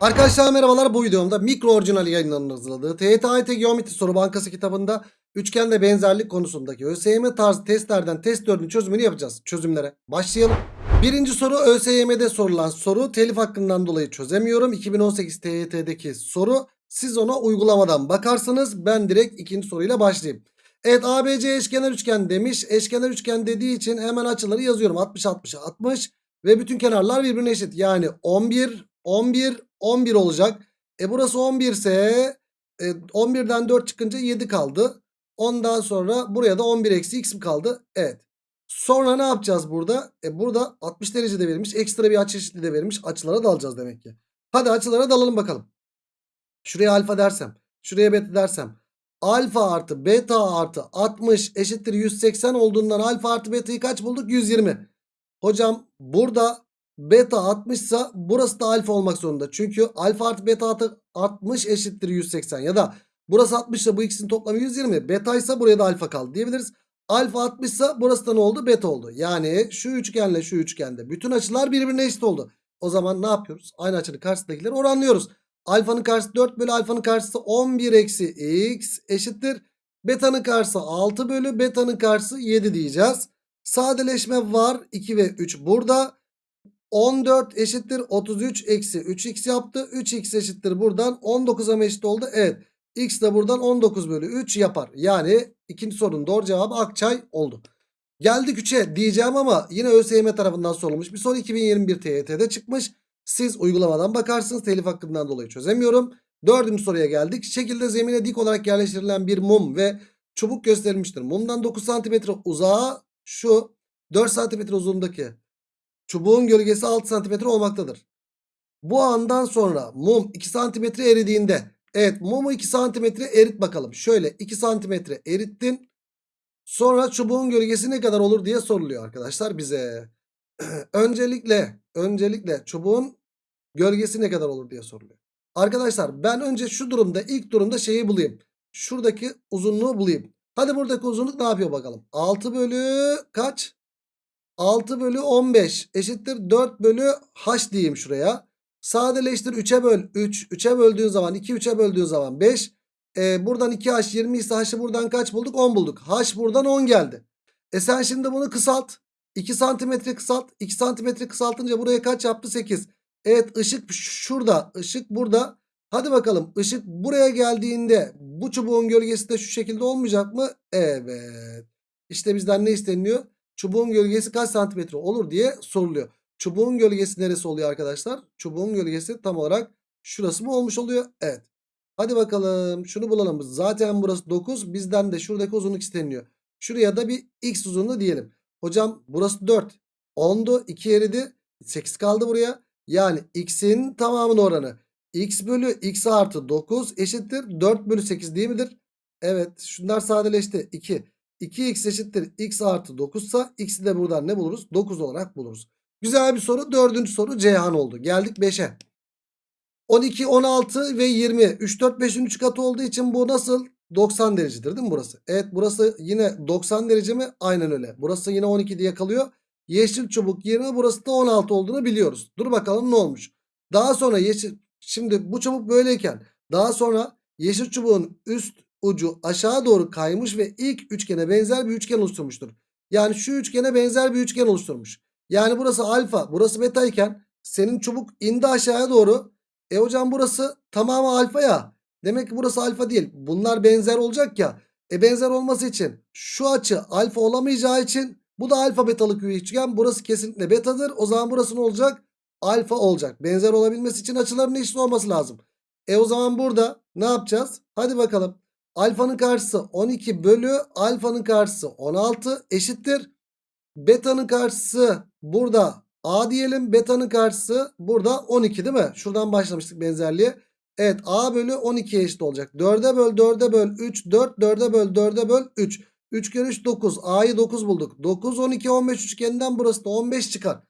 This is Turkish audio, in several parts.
Arkadaşlar merhabalar bu videomda mikro orijinal yayınlarının hazırladığı TYT Geometri Soru Bankası kitabında üçgenle benzerlik konusundaki ÖSYM tarzı testlerden test 4'ün çözümünü yapacağız. Çözümlere başlayalım. Birinci soru ÖSYM'de sorulan soru telif hakkından dolayı çözemiyorum. 2018 TYT'deki soru siz ona uygulamadan bakarsınız. Ben direkt ikinci soruyla başlayayım. Evet ABC eşkenar üçgen demiş. Eşkenar üçgen dediği için hemen açıları yazıyorum. 60 60 60 ve bütün kenarlar birbirine eşit. Yani 11 11 11 olacak. E burası 11 ise e, 11'den 4 çıkınca 7 kaldı. Ondan sonra buraya da 11 eksi x mi kaldı? Evet. Sonra ne yapacağız burada? E burada 60 derecede verilmiş. Ekstra bir açı eşitliği de verilmiş. Açılara dalacağız demek ki. Hadi açılara dalalım bakalım. Şuraya alfa dersem. Şuraya beta dersem. Alfa artı beta artı 60 eşittir 180 olduğundan alfa artı beta'yı kaç bulduk? 120. Hocam burada beta 60 ise burası da alfa olmak zorunda. Çünkü alfa artı beta artı 60 eşittir 180 ya da burası 60 ise bu ikisinin toplamı 120. Beta ise buraya da alfa kaldı diyebiliriz. Alfa 60 ise burası da ne oldu? Beta oldu. Yani şu üçgenle şu üçgende bütün açılar birbirine eşit oldu. O zaman ne yapıyoruz? Aynı açının karşısındakileri oranlıyoruz. Alfanın karşısı 4 bölü alfanın karşısı 11 eksi x eşittir. Beta'nın karşısı 6 bölü beta'nın karşısı 7 diyeceğiz. Sadeleşme var 2 ve 3 burada. 14 eşittir 33 eksi 3x yaptı. 3x eşittir buradan 19'a mı eşit oldu? Evet. X de buradan 19 bölü 3 yapar. Yani ikinci sorunun doğru cevabı Akçay oldu. Geldik 3'e diyeceğim ama yine ÖSYM tarafından sorulmuş. Bir soru 2021 TYT'de çıkmış. Siz uygulamadan bakarsınız. Telif hakkından dolayı çözemiyorum. Dördüncü soruya geldik. Şekilde zemine dik olarak yerleştirilen bir mum ve çubuk gösterilmiştir. Mumdan 9 cm uzağa şu 4 cm uzunluğundaki çubuğun gölgesi 6 cm olmaktadır. Bu andan sonra mum 2 cm eridiğinde evet mumu 2 cm erit bakalım. Şöyle 2 cm erittin. Sonra çubuğun gölgesi ne kadar olur diye soruluyor arkadaşlar bize. öncelikle öncelikle çubuğun gölgesi ne kadar olur diye soruluyor. Arkadaşlar ben önce şu durumda ilk durumda şeyi bulayım. Şuradaki uzunluğu bulayım. Hadi buradaki uzunluk ne yapıyor bakalım. 6 bölü kaç? 6 bölü 15 eşittir 4 bölü h diyeyim şuraya. Sadeleştir 3'e böl 3. 3'e böldüğün zaman 2 3'e böldüğün zaman 5. Ee, buradan 2h 20 ise h'ı buradan kaç bulduk? 10 bulduk. h buradan 10 geldi. E sen şimdi bunu kısalt. 2 santimetre kısalt. 2 santimetre kısaltınca buraya kaç yaptı? 8. Evet ışık şurada. ışık burada. Hadi bakalım ışık buraya geldiğinde bu çubuğun gölgesi de şu şekilde olmayacak mı? Evet. İşte bizden ne isteniyor? Çubuğun gölgesi kaç santimetre olur diye soruluyor. Çubuğun gölgesi neresi oluyor arkadaşlar? Çubuğun gölgesi tam olarak şurası mı olmuş oluyor? Evet. Hadi bakalım şunu bulalım. Zaten burası 9. Bizden de şuradaki uzunluk isteniyor. Şuraya da bir x uzunluğu diyelim. Hocam burası 4. 10'du 2 eridi. 8 kaldı buraya. Yani x'in tamamının oranı. x bölü x artı 9 eşittir 4 bölü 8 değil midir? Evet şunlar sadeleşti. 2. 2x eşittir x artı 9 ise x'i de buradan ne buluruz? 9 olarak buluruz. Güzel bir soru. Dördüncü soru Ceyhan oldu. Geldik 5'e. 12, 16 ve 20. 3, 4, 5'in 3 katı olduğu için bu nasıl? 90 derecedir değil mi burası? Evet burası yine 90 derece mi? Aynen öyle. Burası yine 12 diye kalıyor. Yeşil çubuk 20 burası da 16 olduğunu biliyoruz. Dur bakalım ne olmuş. Daha sonra yeşil şimdi bu çubuk böyleyken daha sonra yeşil çubuğun üst ucu aşağı doğru kaymış ve ilk üçgene benzer bir üçgen oluşturmuştur. Yani şu üçgene benzer bir üçgen oluşturmuş. Yani burası alfa burası beta iken senin çubuk indi aşağıya doğru. E hocam burası tamamı alfa ya. Demek ki burası alfa değil. Bunlar benzer olacak ya. E benzer olması için şu açı alfa olamayacağı için bu da alfa betalık bir üçgen. Burası kesinlikle betadır. O zaman burası ne olacak? Alfa olacak. Benzer olabilmesi için açıların eşit olması lazım. E o zaman burada ne yapacağız? Hadi bakalım. Alfanın karşısı 12 bölü alfanın karşısı 16 eşittir. Beta'nın karşısı burada A diyelim. Beta'nın karşısı burada 12 değil mi? Şuradan başlamıştık benzerliğe. Evet A bölü 12'ye eşit olacak. 4'e böl 4'e böl 3 4 4'e böl 4'e böl 3. 3 kere 3 9. A'yı 9 bulduk. 9 12 15 üçgeninden burası da 15 çıkar.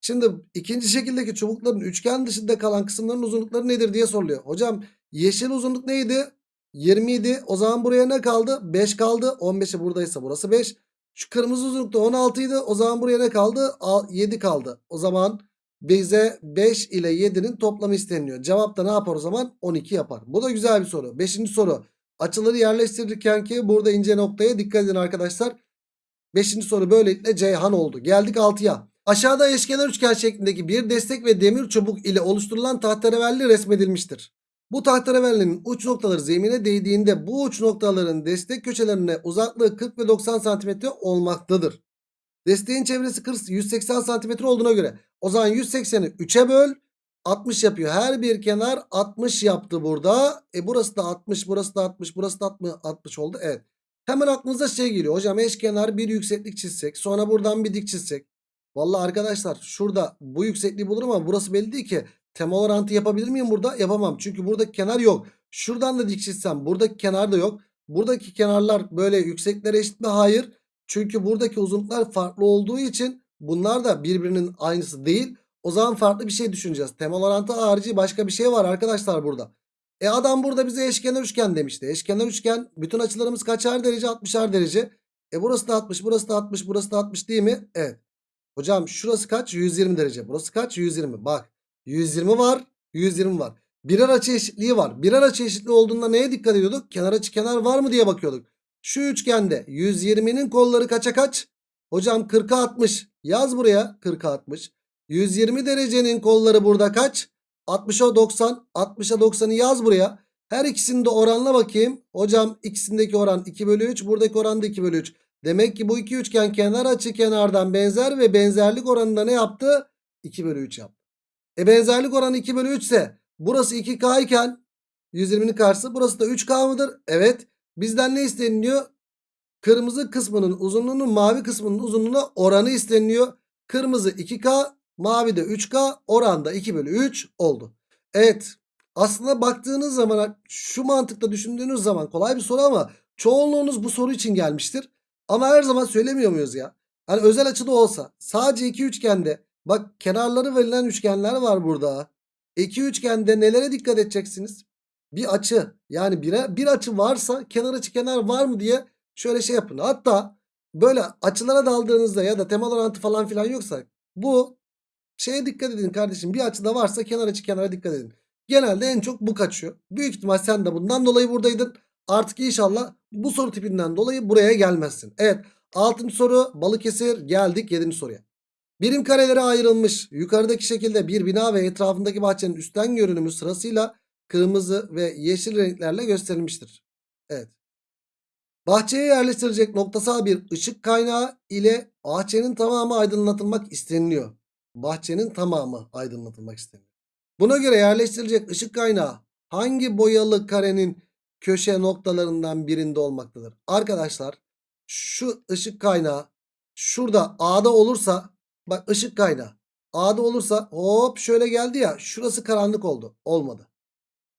Şimdi ikinci şekildeki çubukların üçgen dışında kalan kısımların uzunlukları nedir diye soruluyor. Hocam yeşil uzunluk neydi? 20 idi. O zaman buraya ne kaldı? 5 kaldı. 15'i buradaysa burası 5. Şu kırmızı uzunlukta 16 idi. O zaman buraya ne kaldı? 7 kaldı. O zaman bize 5 ile 7'nin toplamı isteniyor. Cevap da ne yapar o zaman? 12 yapar. Bu da güzel bir soru. Beşinci soru. Açıları yerleştirirken ki burada ince noktaya dikkat edin arkadaşlar. Beşinci soru böylelikle Ceyhan oldu. Geldik 6'ya. Aşağıda eşkenar üçgen şeklindeki bir destek ve demir çubuk ile oluşturulan tahterevalli resmedilmiştir. Bu tahterevalinin uç noktaları zemine değdiğinde bu uç noktaların destek köşelerine uzaklığı 40 ve 90 cm olmaktadır. Desteğin çevresi 40, 180 cm olduğuna göre o zaman 180'i 3'e böl 60 yapıyor. Her bir kenar 60 yaptı burada. E burası da 60, burası da 60, burası da 60, 60 oldu. Evet. Hemen aklınıza şey geliyor. Hocam eşkenar bir yükseklik çizsek. Sonra buradan bir dik çizsek. Vallahi arkadaşlar şurada bu yüksekliği bulurum ama burası belli değil ki. Temel orantı yapabilir miyim burada? Yapamam. Çünkü buradaki kenar yok. Şuradan da dik buradaki kenar da yok. Buradaki kenarlar böyle yükseklere eşit mi? Hayır. Çünkü buradaki uzunluklar farklı olduğu için bunlar da birbirinin aynısı değil. O zaman farklı bir şey düşüneceğiz. Temel orantı harici başka bir şey var arkadaşlar burada. E adam burada bize eşkenar üçgen demişti. Eşkenar üçgen bütün açılarımız kaçar derece? 60'ar derece. E burası da 60, burası da 60, burası da 60 değil mi? Evet. Hocam şurası kaç? 120 derece. Burası kaç? 120. Bak 120 var, 120 var. Birer açı eşitliği var. Birer açı eşitliği olduğunda neye dikkat ediyorduk? Kenar açı kenar var mı diye bakıyorduk. Şu üçgende 120'nin kolları kaça kaç? Hocam 40'a 60. Yaz buraya 40'a 60. 120 derecenin kolları burada kaç? 60'a 90. 60'a 90'ı yaz buraya. Her ikisini de oranla bakayım. Hocam ikisindeki oran 2 bölü 3. Buradaki oran da 2 bölü 3. Demek ki bu iki üçgen kenar açı kenardan benzer ve benzerlik oranında ne yaptı? 2 bölü 3 yaptı. E benzerlik oranı 2 bölü 3 ise burası 2K iken 120'nin karşısı burası da 3K mıdır? Evet. Bizden ne isteniliyor? Kırmızı kısmının uzunluğunun mavi kısmının uzunluğuna oranı isteniliyor. Kırmızı 2K mavi de 3K oranda 2 bölü 3 oldu. Evet aslında baktığınız zaman şu mantıkla düşündüğünüz zaman kolay bir soru ama çoğunluğunuz bu soru için gelmiştir. Ama her zaman söylemiyor muyuz ya? Hani özel açıda olsa sadece iki üçgende bak kenarları verilen üçgenler var burada. İki üçgende nelere dikkat edeceksiniz? Bir açı yani bir, bir açı varsa kenar açı kenar var mı diye şöyle şey yapın. Hatta böyle açılara daldığınızda ya da temel orantı falan filan yoksa bu şeye dikkat edin kardeşim. Bir açıda varsa kenar açı kenara dikkat edin. Genelde en çok bu kaçıyor. Büyük ihtimal sen de bundan dolayı buradaydın. Artık inşallah bu soru tipinden dolayı buraya gelmezsin. Evet 6. soru Balıkesir geldik 7. soruya. Birim karelere ayrılmış yukarıdaki şekilde bir bina ve etrafındaki bahçenin üstten görünümü sırasıyla kırmızı ve yeşil renklerle gösterilmiştir. Evet. Bahçeye yerleştirilecek noktasal bir ışık kaynağı ile bahçenin tamamı aydınlatılmak isteniliyor. Bahçenin tamamı aydınlatılmak isteniyor. Buna göre yerleştirilecek ışık kaynağı hangi boyalı karenin köşe noktalarından birinde olmaktadır? Arkadaşlar şu ışık kaynağı şurada A'da olursa bak ışık kaynağı A'da olursa hop şöyle geldi ya şurası karanlık oldu. Olmadı.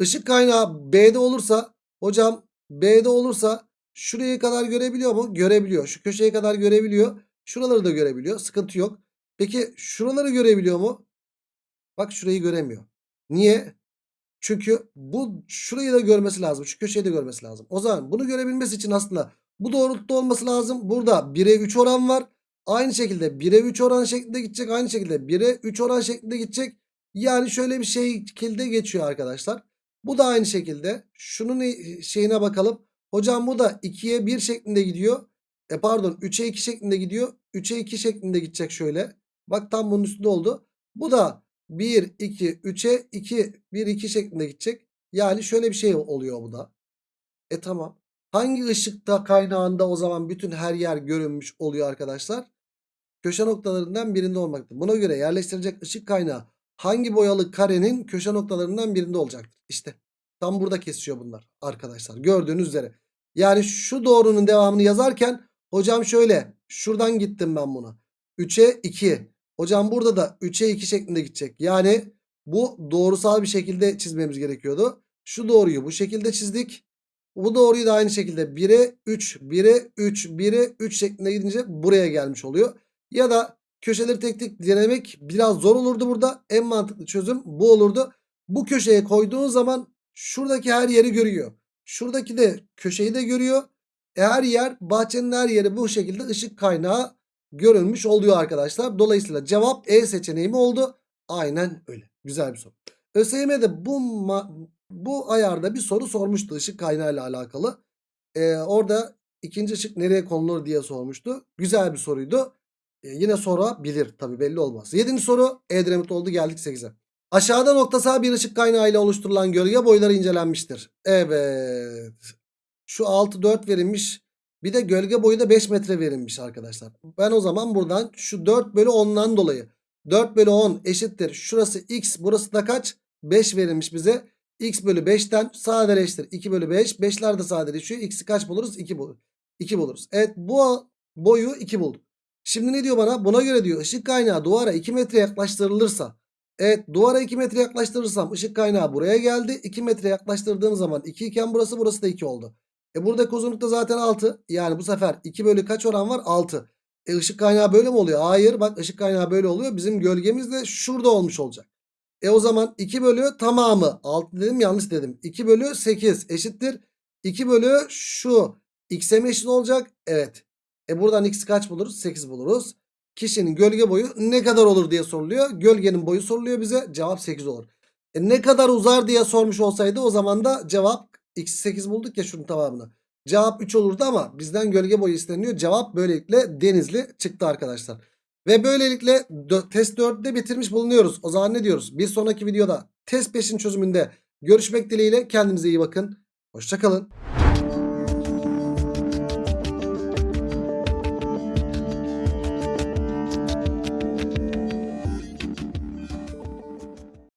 Işık kaynağı B'de olursa hocam B'de olursa şuraya kadar görebiliyor mu? Görebiliyor. Şu köşeye kadar görebiliyor. Şuraları da görebiliyor. Sıkıntı yok. Peki şuraları görebiliyor mu? Bak şurayı göremiyor. Niye? Çünkü bu şurayı da görmesi lazım. Şu köşeyi de görmesi lazım. O zaman bunu görebilmesi için aslında bu doğrultuda olması lazım. Burada 1'e 3 oran var. Aynı şekilde 1'e 3 oran şeklinde gidecek. Aynı şekilde 1'e 3 oran şeklinde gidecek. Yani şöyle bir şekilde geçiyor arkadaşlar. Bu da aynı şekilde. Şunun şeyine bakalım. Hocam bu da 2'ye 1 şeklinde gidiyor. E pardon 3'e 2 şeklinde gidiyor. 3'e 2 şeklinde gidecek şöyle. Bak tam bunun üstünde oldu. Bu da 1, 2, 3'e 2, 1, 2 şeklinde gidecek. Yani şöyle bir şey oluyor bu da. E tamam. Hangi ışıkta kaynağında o zaman bütün her yer görünmüş oluyor arkadaşlar? Köşe noktalarından birinde olmaktır. Buna göre yerleştirilecek ışık kaynağı hangi boyalı karenin köşe noktalarından birinde olacaktır? İşte tam burada kesiyor bunlar arkadaşlar. Gördüğünüz üzere. Yani şu doğrunun devamını yazarken hocam şöyle şuradan gittim ben buna. 3'e 2. Hocam burada da 3'e 2 şeklinde gidecek. Yani bu doğrusal bir şekilde çizmemiz gerekiyordu. Şu doğruyu bu şekilde çizdik. Bu doğruyu da aynı şekilde 1'e 3, 1'e 3, 1'e 3 şeklinde gidince buraya gelmiş oluyor. Ya da köşeleri tek tek denemek biraz zor olurdu burada. En mantıklı çözüm bu olurdu. Bu köşeye koyduğun zaman şuradaki her yeri görüyor. Şuradaki de köşeyi de görüyor. E her yer bahçenin her yeri bu şekilde ışık kaynağı görülmüş oluyor arkadaşlar. Dolayısıyla cevap E seçeneği mi oldu? Aynen öyle. Güzel bir soru. ÖSYM'de bu bu ayarda bir soru sormuştu ışık kaynağıyla alakalı. Ee, orada ikinci ışık nereye konulur diye sormuştu. Güzel bir soruydu. Ee, yine sorabilir tabi belli olmaz. Yedinci soru Edremit oldu geldik 8'e. Aşağıda noktasal bir ışık kaynağı ile oluşturulan gölge boyları incelenmiştir. Evet. Şu 6 4 verilmiş. Bir de gölge boyu da 5 metre verilmiş arkadaşlar. Ben o zaman buradan şu 4 bölü 10'dan dolayı 4 bölü 10 eşittir. Şurası x burası da kaç? 5 verilmiş bize. x bölü 5'ten sadeleştir. 2 bölü 5. 5'ler de sadeleşiyor. x'i kaç buluruz? 2 buluruz. 2 buluruz. Evet bu boyu 2 bulduk. Şimdi ne diyor bana? Buna göre diyor ışık kaynağı duvara 2 metre yaklaştırılırsa. Evet duvara 2 metre yaklaştırırsam ışık kaynağı buraya geldi. 2 metre yaklaştırdığım zaman 2 iken burası burası da 2 oldu. E buradaki uzunluk da zaten 6. Yani bu sefer 2 bölü kaç oran var? 6. E ışık kaynağı böyle mi oluyor? Hayır bak ışık kaynağı böyle oluyor. Bizim gölgemiz de şurada olmuş olacak. E o zaman 2 bölü tamamı 6 dedim yanlış dedim. 2 bölü 8 eşittir. 2 bölü şu x'e mi eşit olacak? Evet. E buradan x kaç buluruz? 8 buluruz. Kişinin gölge boyu ne kadar olur diye soruluyor. Gölgenin boyu soruluyor bize. Cevap 8 olur. E ne kadar uzar diye sormuş olsaydı o zaman da cevap x 8 bulduk ya şunun tamamını. Cevap 3 olurdu ama bizden gölge boyu isteniyor. Cevap böylelikle denizli çıktı arkadaşlar. Ve böylelikle test 4'te bitirmiş bulunuyoruz. O zaman ne diyoruz? Bir sonraki videoda test 5'in çözümünde görüşmek dileğiyle. Kendinize iyi bakın. Hoşçakalın.